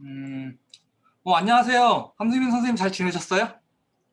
음, 어, 안녕하세요. 함수민 선생님 잘 지내셨어요?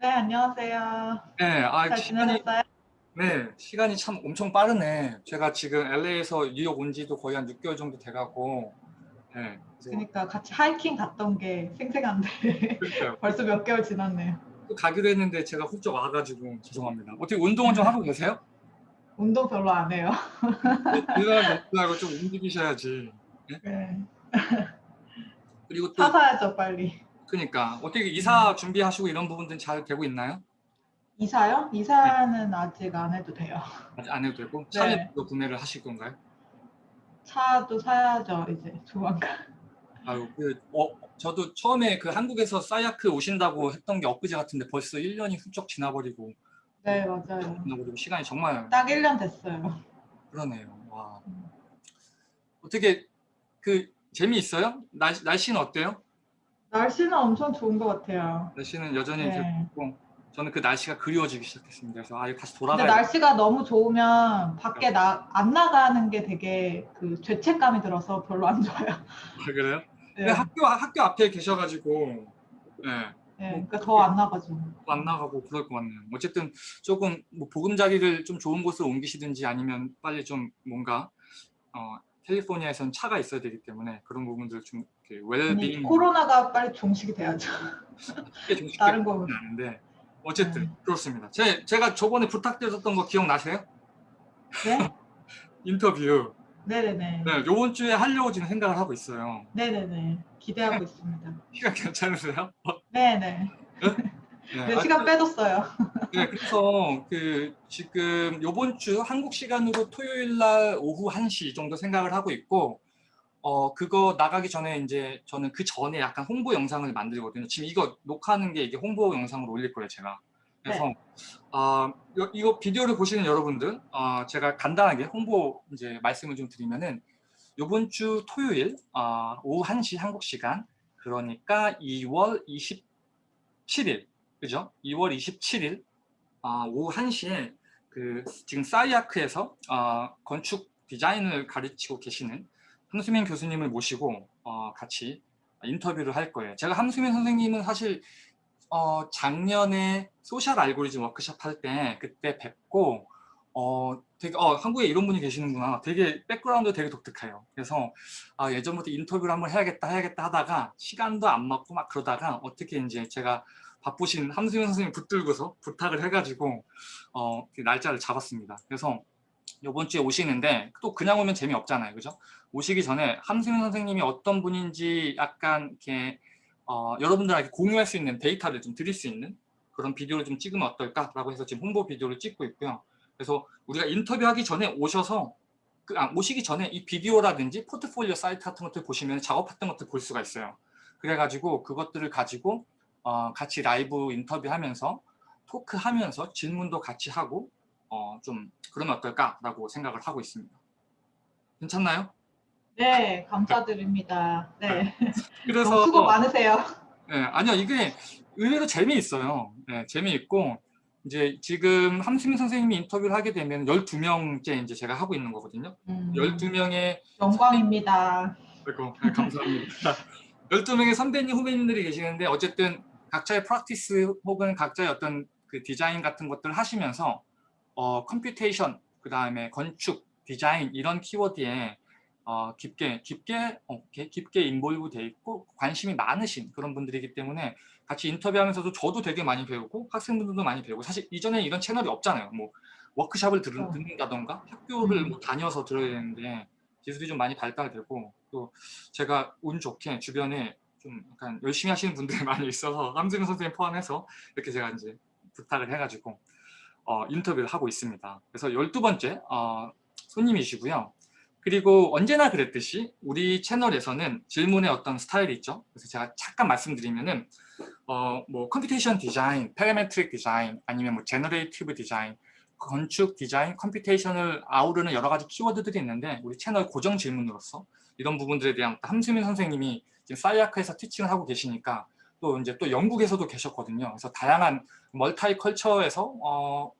네, 안녕하세요. 네, 아, 잘 시간이, 지내셨어요? 네, 시간이 참 엄청 빠르네. 제가 지금 LA에서 뉴욕 온 지도 거의 한 6개월 정도 돼가고, 네, 그러니까 같이 하이킹 갔던 게 생생한데. 벌써 몇 개월 지났네요. 또 가기로 했는데 제가 훌쩍 와가지고 죄송합니다. 어떻게 운동은 좀 하고 계세요? 운동 별로 안 해요. 일날 먹고 좀 움직이셔야지. 네. 그리고 또, 사 사야죠, 빨리. 그러니까 어떻게 이사 준비하시고 이런 부분들은 잘 되고 있나요? 이사요? 이사는 아직 안 해도 돼요. 아직 안 해도 되고 네. 차를 또 구매를 하실 건가요? 차도 사야죠, 이제 조만간. 아유, 그, 어, 저도 처음에 그 한국에서 사이아크 오신다고 했던 게 엊그제 같은데 벌써 1년이 훌쩍 지나버리고, 네, 맞아요. 지나버리고 시간이 정말 딱 1년 됐어요. 그러네요. 와. 음. 어떻게, 그, 재미있어요? 날, 날씨는 어때요? 날씨는 엄청 좋은 것 같아요. 날씨는 여전히 네. 좋고, 저는 그 날씨가 그리워지기 시작했습니다. 그래서 아, 이거 다시 근데 돌아가야 날씨가 너무 좋으면 밖에 나, 안 나가는 게 되게 그 죄책감이 들어서 별로 안 좋아요. 아, 그래요? 네. 근데 학교, 학교 앞에 계셔가지고, 예. 네, 그러니까 더 안 나가죠. 안 나가고 그럴 것 같네요. 어쨌든 조금 뭐 보금자리를 좀 좋은 곳으로 옮기시든지 아니면 빨리 좀 뭔가 어, 캘리포니아에선 차가 있어야 되기 때문에 그런 부분들 좀 웰빙 코로나가 빨리 종식이 돼야죠. 다른 거. 하는데 어쨌든 음. 그렇습니다. 제, 제가 저번에 부탁드렸던 거 기억나세요? 네? 인터뷰. 네네네. 네, 요번 주에 하려고 지금 생각을 하고 있어요. 네네네. 기대하고 있습니다. 시간 괜찮으세요? 네네. 네, 네, 시간 빼뒀어요. 네, 그래서 그 지금 요번 주 한국 시간으로 토요일 날 오후 1시 정도 생각을 하고 있고 어 그거 나가기 전에 이제 저는 그 전에 약간 홍보 영상을 만들거든요. 지금 이거 녹화하는 게 이게 홍보 영상으로 올릴 거예요, 제가. 그래서 아 요- 이거 비디오를 보시는 여러분들 아 제가 간단하게 홍보 이제 말씀을 좀 드리면은 요번 주 토요일 아 오후 1시 한국 시간 그러니까 2월 27일 그죠? 2월 27일 아, 오후 1시에 그 지금 사이아크에서 아, 건축 디자인을 가르치고 계시는 함수민 교수님을 모시고 어, 같이 인터뷰를 할 거예요. 제가 함수민 선생님은 사실 어, 작년에 소셜 알고리즘 워크숍 할 때 그때 뵙고 어, 되게 어, 한국에 이런 분이 계시는구나. 되게 background 되게 독특해요. 그래서 아, 예전부터 인터뷰를 한번 해야겠다 해야겠다 하다가 시간도 안 맞고 막 그러다가 어떻게 이제 제가 바쁘신 함수민 선생님 붙들고서 부탁을 해가지고 어, 그 날짜를 잡았습니다. 그래서 이번 주에 오시는데 또 그냥 오면 재미없잖아요. 그죠? 오시기 전에 함수민 선생님이 어떤 분인지 약간 이렇게 어, 여러분들에게 공유할 수 있는 데이터를 좀 드릴 수 있는 그런 비디오를 좀 찍으면 어떨까라고 해서 지금 홍보 비디오를 찍고 있고요. 그래서 우리가 인터뷰하기 전에 오셔서 그, 아, 오시기 전에 이 비디오라든지 포트폴리오 사이트 같은 것들 보시면 작업 했던 것들 볼 수가 있어요. 그래가지고 그것들을 가지고 어, 같이 라이브 인터뷰하면서 토크하면서 질문도 같이 하고 어, 좀 그러면 어떨까라고 생각을 하고 있습니다. 괜찮나요? 네, 감사드립니다. 네. 그래서 수고 많으세요. 네, 아니요 이게 의외로 재미있어요. 네, 재미있고 이제 지금 함수민 선생님이 인터뷰를 하게 되면 12명째 이제 제가 하고 있는 거거든요. 음, 12명의 영광입니다. 아이고, 네, 감사합니다. 12명의 선배님, 후배님들이 계시는데 어쨌든 각자의 practice 혹은 각자의 어떤 그 디자인 같은 것들을 하시면서 어, computation, 그 다음에 건축, 디자인 이런 키워드에 어, 깊게 깊게 어, 게- 깊게 인볼브 돼 있고 관심이 많으신 그런 분들이기 때문에 같이 인터뷰하면서도 저도 되게 많이 배우고 학생분들도 많이 배우고 사실 이전에 이런 채널이 없잖아요. 뭐 워크샵을 들, 어. 듣는다던가 학교를 음. 뭐 다녀서 들어야 되는데 기술이 좀 많이 발달되고 또 제가 운 좋게 주변에 좀 약간 열심히 하시는 분들이 많이 있어서 함수민 선생님 포함해서 이렇게 제가 이제 부탁을 해가지고 어, 인터뷰를 하고 있습니다. 그래서 12번째 어, 손님이시고요. 그리고 언제나 그랬듯이 우리 채널에서는 질문의 어떤 스타일이 있죠. 그래서 제가 잠깐 말씀드리면은 어, 뭐 computation design, parametric design, 아니면 뭐 generative design, 건축 디자인, computation을 아우르는 여러 가지 키워드들이 있는데 우리 채널 고정 질문으로서 이런 부분들에 대한 함수민 선생님이 지금 SCI-Arc에서 teaching을 하고 계시니까 또 이제 또 영국에서도 계셨거든요. 그래서 다양한 multi-culture에서 어,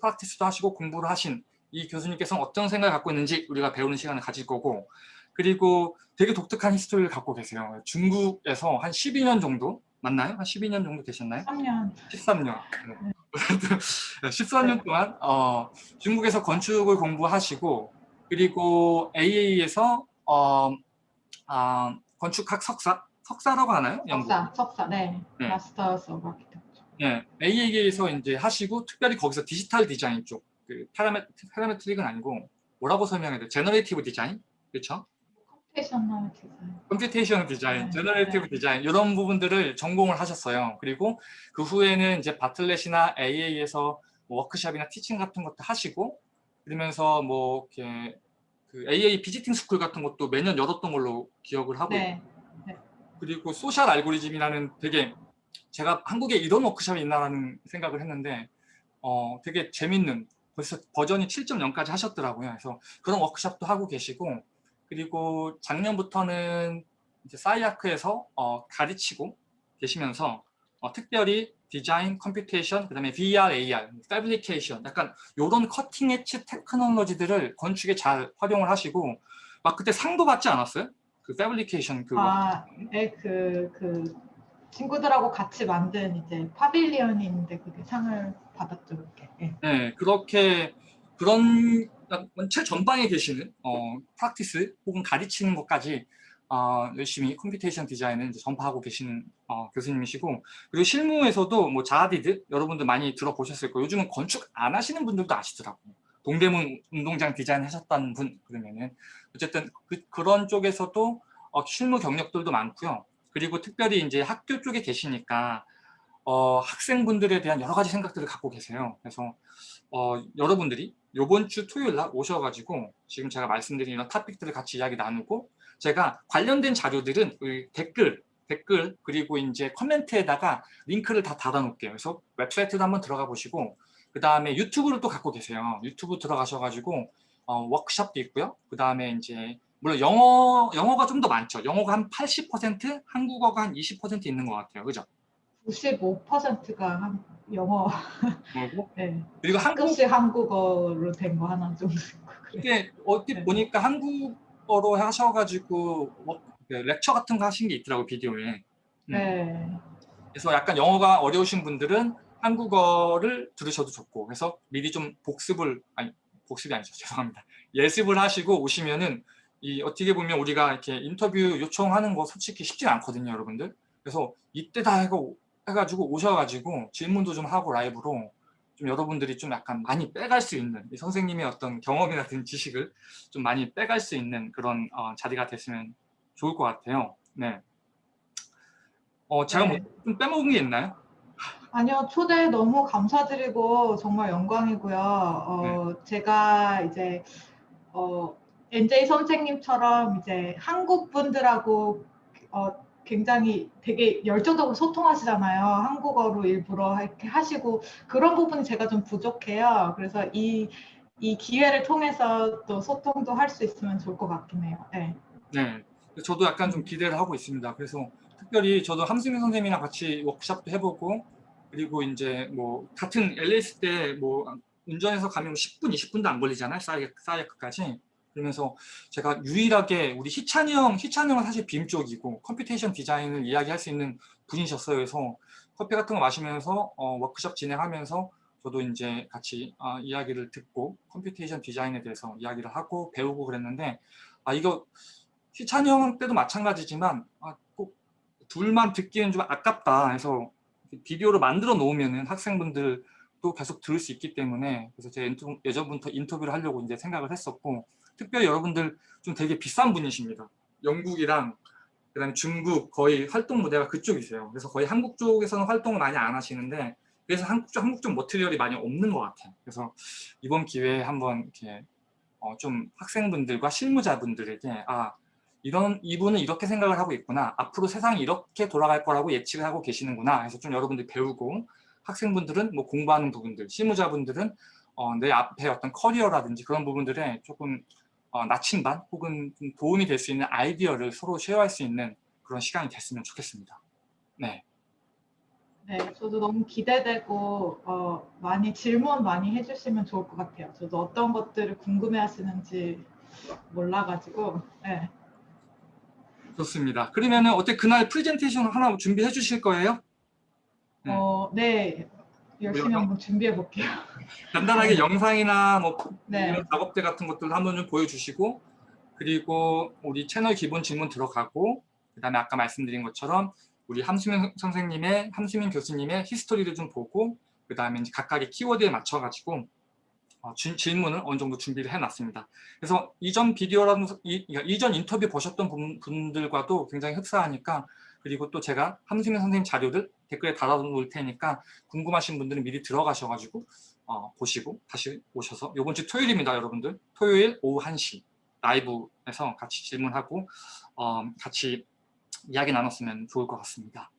practice도 하시고 공부를 하신 이 교수님께서는 어떤 생각을 갖고 있는지 우리가 배우는 시간을 가질 거고 그리고 되게 독특한 history를 갖고 계세요. 중국에서 한 12년 정도 맞나요? 한 12년 정도 되셨나요? 3년 13년. 13년 동안 어, 중국에서 건축을 공부하시고 그리고 AA에서 어, 아, 건축학 석사 석사라고 하나요? 영국. 석사 석사 네, 네. Master's of Architecture 예, AA에서 이제 하시고 특별히 거기서 digital design 쪽, 그 parame, parametric은 아니고 뭐라고 설명해야 돼? generative design, 그렇죠? computational design computation design, 네, generative 네. 디자인 이런 부분들을 전공을 하셨어요. 그리고 그 후에는 이제 Bartlett이나 AA에서 뭐 워크샵이나 teaching 같은 것도 하시고 그러면서 뭐 이렇게 그 AA Visiting School 같은 것도 매년 열었던 걸로 기억을 하고 네. 그리고 Social Algorithm이라는 되게 제가 한국에 이런 워크숍이 있나라는 생각을 했는데 어 되게 재밌는 벌써 버전이 7.0까지 하셨더라고요. 그래서 그런 워크숍도 하고 계시고 그리고 작년부터는 이제 SCI-Arc에서 어, 가르치고 계시면서 어, 특별히 디자인, computation, 그 다음에 VR, AR, fabrication 약간 이런 cutting edge technology들을 건축에 잘 활용을 하시고 막 그때 상도 받지 않았어요? 그 fabrication 그 아, 네, 그, 그 친구들하고 같이 만든 이제 pavilion이 있는데 그게 상을 받았죠, 그렇게. 예. 네, 그렇게 그런 최전방에 계시는 어, practice 혹은 가르치는 것까지 어, 열심히 computation 디자인을 전파하고 계시는 어, 교수님이시고 그리고 실무에서도 뭐 자하 하디드 여러분들 많이 들어보셨을 거예요. 요즘은 건축 안 하시는 분들도 아시더라고요. 동대문 운동장 디자인 하셨다는 분 그러면은 어쨌든 그, 그런 쪽에서도 어, 실무 경력들도 많고요. 그리고 특별히 이제 학교 쪽에 계시니까 어, 학생분들에 대한 여러 가지 생각들을 갖고 계세요. 그래서 어, 여러분들이 이번 주 토요일 날 오셔가지고 지금 제가 말씀드린 이런 토픽들을 같이 이야기 나누고 제가 관련된 자료들은 그 댓글, 댓글 그리고 이제 코멘트에다가 링크를 다 달아놓을게요. 그래서 웹사이트도 한번 들어가 보시고 그 다음에 유튜브를 또 갖고 계세요. 유튜브 들어가셔가지고 어, 워크숍도 있고요. 그 다음에 이제 물론 영어 영어가 좀 더 많죠. 영어가 한 80%, 한국어가 한 20% 있는 것 같아요. 그죠? 95%가 한 영어, 그리고 네. 그리고 한국 한국어로 된 거 하나 그래요. 이게 어디 네. 보니까 한국 어로 하셔가지고 뭐, 그 렉처 같은 거 하신 게 있더라고 비디오에. 음. 네. 그래서 약간 영어가 어려우신 분들은 한국어를 들으셔도 좋고 그래서 미리 좀 복습을 아니 복습이 아니죠 죄송합니다 예습을 하시고 오시면은 이 어떻게 보면 우리가 이렇게 인터뷰 요청하는 거 솔직히 쉽지 않거든요 여러분들 그래서 이때 다 해가지고 오셔가지고 질문도 좀 하고 라이브로 좀 여러분들이 좀 약간 많이 빼갈 수 있는 이 선생님의 어떤 경험이나 든 지식을 좀 많이 빼갈 수 있는 그런 어, 자리가 됐으면 좋을 것 같아요 네. 어 제가 네. 뭐좀 빼먹은 게 있나요? 아니요, 초대 너무 감사드리고 정말 영광이고요. 어, 네. 제가 이제 어, NJ 선생님처럼 이제 한국 분들하고 어, 굉장히 되게 열정적으로 소통하시잖아요. 한국어로 일부러 이렇게 하시고 그런 부분이 제가 좀 부족해요. 그래서 이, 이 기회를 통해서 또 소통도 할 수 있으면 좋을 것 같긴 해요. 네. 네. 저도 약간 좀 기대를 하고 있습니다. 그래서 특별히 저도 함승민 선생님이랑 같이 워크샵도 해보고 그리고 이제 뭐 같은 LA 때 뭐 운전해서 가면 10분, 20분도 안 걸리잖아요. SCI-Arc까지. 그러면서 제가 유일하게 우리 희찬이 형, 희찬이 형은 사실 BIM 쪽이고 computation 디자인을 이야기할 수 있는 분이셨어요. 그래서 커피 같은 거 마시면서 어, 워크숍 진행하면서 저도 이제 같이 아, 이야기를 듣고 computation 디자인에 대해서 이야기를 하고 배우고 그랬는데 아 이거 희찬이 형 때도 마찬가지지만 아, 꼭 둘만 듣기는 좀 아깝다 해서 비디오로 만들어 놓으면은 학생분들도 계속 들을 수 있기 때문에 그래서 인터, 예전부터 인터뷰를 하려고 이제 생각을 했었고 특별히 여러분들 좀 되게 비싼 분이십니다. 영국이랑 그다음에 중국 거의 활동 무대가 그쪽이세요. 그래서 거의 한국 쪽에서는 활동을 많이 안 하시는데 그래서 한국 쪽 한국 쪽 머티리얼이 많이 없는 것 같아요. 그래서 이번 기회에 한번 이렇게 어, 좀 학생분들과 실무자분들에게 아 이런 이분은 이렇게 생각을 하고 있구나 앞으로 세상이 이렇게 돌아갈 거라고 예측을 하고 계시는구나 해서 좀 여러분들 배우고 학생분들은 뭐 공부하는 부분들 실무자분들은 어, 내 앞에 어떤 커리어라든지 그런 부분들에 조금 어, 나침반 혹은 좀 도움이 될 수 있는 아이디어를 서로 쉐어할 수 있는 그런 시간이 됐으면 좋겠습니다. 네. 네, 저도 너무 기대되고 어, 많이 질문 많이 해주시면 좋을 것 같아요. 저도 어떤 것들을 궁금해하시는지 몰라가지고 네, 좋습니다. 그러면은 어때 그날 프레젠테이션 하나 준비해 주실 거예요? 네. 어, 네. 열심히 우리가 한번 준비해 볼게요. 간단하게 영상이나 뭐 네. 이런 작업대 같은 것들 한번 좀 보여주시고 그리고 우리 채널 기본 질문 들어가고 그다음에 아까 말씀드린 것처럼 우리 함수민 선생님의 함수민 교수님의 히스토리를 좀 보고 그다음에 이제 각각의 키워드에 맞춰가지고 어, 주- 질문을 어느 정도 준비를 해놨습니다. 그래서 이전 비디오라는 이, 그러니까 이전 인터뷰 보셨던 분, 분들과도 굉장히 흡사하니까 그리고 또 제가 함수민 선생님 자료를 댓글에 달아놓을 테니까 궁금하신 분들은 미리 들어가셔가지고 어, 보시고 다시 오셔서 이번 주 토요일입니다, 여러분들. 토요일 오후 1시 라이브에서 같이 질문하고 어, 같이 이야기 나눴으면 좋을 것 같습니다.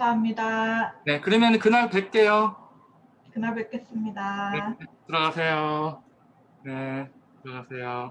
감사합니다. 네, 그러면 그날 뵐게요. 그날 뵙겠습니다. 들어가세요. 네, 들어가세요.